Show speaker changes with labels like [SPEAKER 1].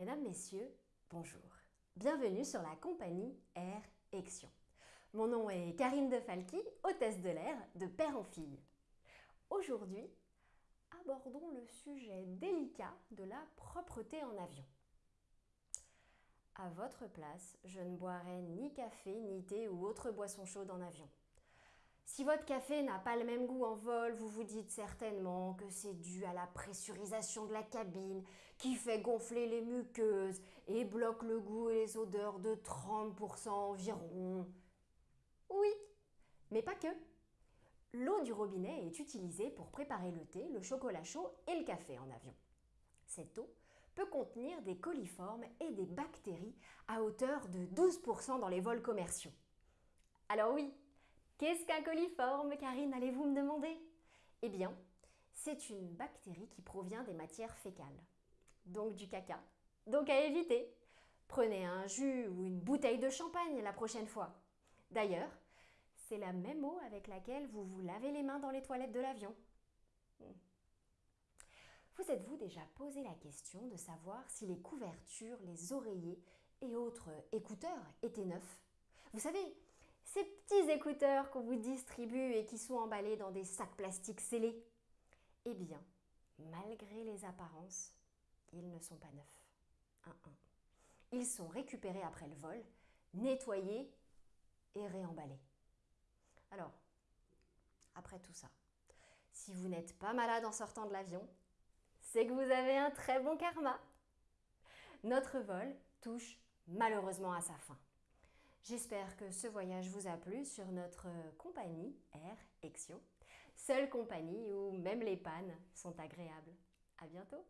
[SPEAKER 1] Mesdames, Messieurs, bonjour. Bienvenue sur la compagnie Air Ection. Mon nom est Karine De Falqui, hôtesse de l'air de père en fille. Aujourd'hui, abordons le sujet délicat de la propreté en avion. À votre place, je ne boirai ni café, ni thé ou autre boisson chaude en avion. Si votre café n'a pas le même goût en vol, vous vous dites certainement que c'est dû à la pressurisation de la cabine qui fait gonfler les muqueuses et bloque le goût et les odeurs de 30% environ. Oui, mais pas que. L'eau du robinet est utilisée pour préparer le thé, le chocolat chaud et le café en avion. Cette eau peut contenir des coliformes et des bactéries à hauteur de 12% dans les vols commerciaux. Alors oui, Qu'est-ce qu'un coliforme, Karine, allez-vous me demander? Eh bien, c'est une bactérie qui provient des matières fécales, donc du caca. Donc à éviter Prenez un jus ou une bouteille de champagne la prochaine fois. D'ailleurs, c'est la même eau avec laquelle vous vous lavez les mains dans les toilettes de l'avion. Hmm. Vous êtes-vous déjà posé la question de savoir si les couvertures, les oreillers et autres écouteurs étaient neufs? Vous savez, ces petits écouteurs qu'on vous distribue et qui sont emballés dans des sacs plastiques scellés Eh bien, malgré les apparences, ils ne sont pas neufs. Ils sont récupérés après le vol, nettoyés et réemballés. Alors, après tout ça, si vous n'êtes pas malade en sortant de l'avion, c'est que vous avez un très bon karma. Notre vol touche malheureusement à sa fin. J'espère que ce voyage vous a plu sur notre compagnie Air Exio, seule compagnie où même les pannes sont agréables. À bientôt